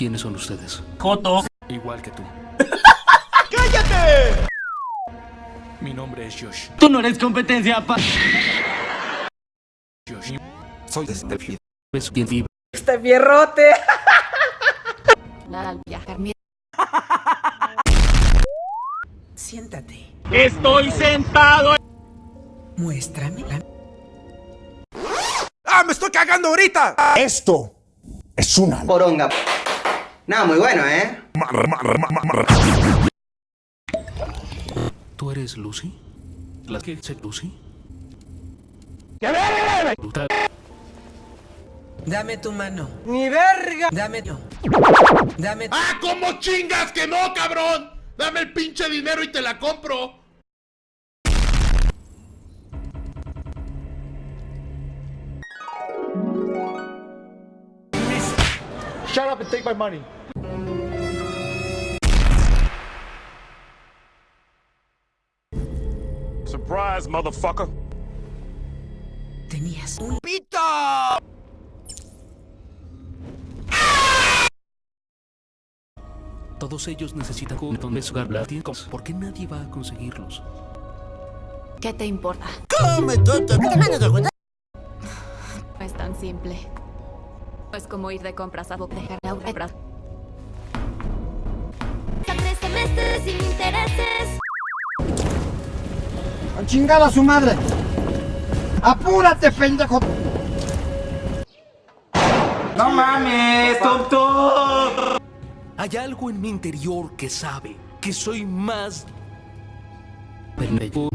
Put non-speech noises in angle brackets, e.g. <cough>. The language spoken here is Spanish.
¿Quiénes son ustedes? Joto. Igual que tú. <laughs> ¡Cállate! Mi nombre es Josh. Tú no eres competencia pa... Josh. Soy este ¿Ves quién vive? Este fierrote. Al viajar mi Siéntate. Estoy sentado. Muéstrame la... ¡Ah, me estoy cagando ahorita! Esto es una Poronga. Nada, muy bueno, ¿eh? ¿Tú eres Lucy? ¿La que es Lucy? Brutal. Dame tu mano. ¡Mi verga! Dame tu... Dame tu... ¡Ah, cómo chingas que no, cabrón! Dame el pinche dinero y te la compro. Shut up and take my money. Surprise, motherfucker. Tenías un... Todos ellos necesitan un donde jugar platicos. ¿Por qué nadie va a conseguirlos? ¿Qué te importa? Come, tonto. No es tan simple. Es como ir de compras a dejar la obra. Tres semestres sin intereses. A chingar a su madre. Apúrate, pendejo. No mames, tonto. Hay algo en mi interior que sabe que soy más... pendejo